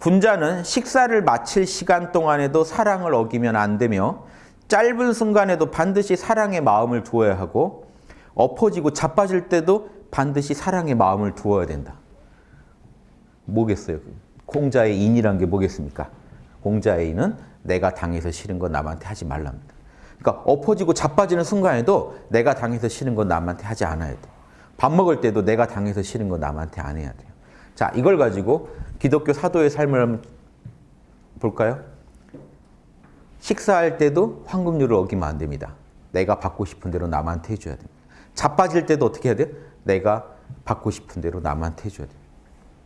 군자는 식사를 마칠 시간 동안에도 사랑을 어기면 안 되며 짧은 순간에도 반드시 사랑의 마음을 두어야 하고 엎어지고 자빠질 때도 반드시 사랑의 마음을 두어야 된다. 뭐겠어요? 공자의 인이란 게 뭐겠습니까? 공자의 인은 내가 당해서 싫은 건 남한테 하지 말랍니다. 그러니까 엎어지고 자빠지는 순간에도 내가 당해서 싫은 건 남한테 하지 않아야 돼. 밥 먹을 때도 내가 당해서 싫은 건 남한테 안 해야 돼요. 자, 이걸 가지고 기독교 사도의 삶을 한번 볼까요? 식사할 때도 황금률을 어기면 안 됩니다. 내가 받고 싶은 대로 남한테 해줘야 됩니다. 자빠질 때도 어떻게 해야 돼요? 내가 받고 싶은 대로 남한테 해줘야 됩니다.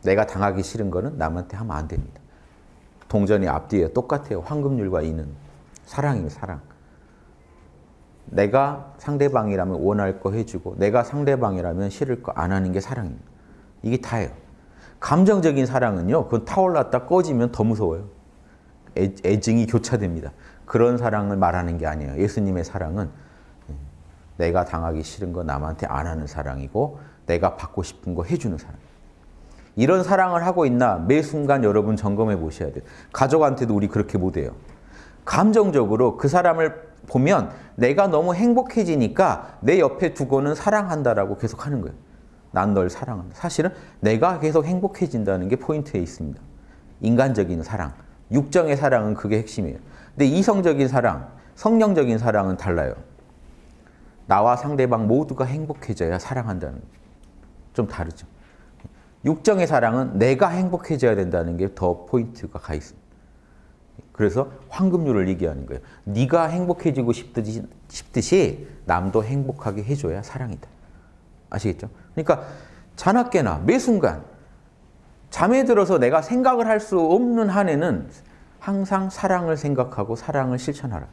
내가 당하기 싫은 거는 남한테 하면 안 됩니다. 동전이 앞뒤에 똑같아요. 황금률과 이는 사랑이에요, 사랑. 내가 상대방이라면 원할 거 해주고 내가 상대방이라면 싫을 거 안 하는 게 사랑입니다. 이게 다예요. 감정적인 사랑은요. 그건 타올랐다 꺼지면 더 무서워요. 애, 애증이 교차됩니다. 그런 사랑을 말하는 게 아니에요. 예수님의 사랑은 내가 당하기 싫은 거 남한테 안 하는 사랑이고 내가 받고 싶은 거 해주는 사랑. 이런 사랑을 하고 있나 매 순간 여러분 점검해 보셔야 돼요. 가족한테도 우리 그렇게 못해요. 감정적으로 그 사람을 보면 내가 너무 행복해지니까 내 옆에 두고는 사랑한다라고 계속 하는 거예요. 난 널 사랑한다. 사실은 내가 계속 행복해진다는 게 포인트에 있습니다. 인간적인 사랑. 육정의 사랑은 그게 핵심이에요. 근데 이성적인 사랑, 성령적인 사랑은 달라요. 나와 상대방 모두가 행복해져야 사랑한다는 좀 다르죠. 육정의 사랑은 내가 행복해져야 된다는 게 더 포인트가 가 있습니다. 그래서 황금률을 얘기하는 거예요. 네가 행복해지고 싶듯이, 싶듯이 남도 행복하게 해줘야 사랑이다. 아시겠죠? 그러니까 자나깨나 매 순간 잠에 들어서 내가 생각을 할 수 없는 한에는 항상 사랑을 생각하고 사랑을 실천하라.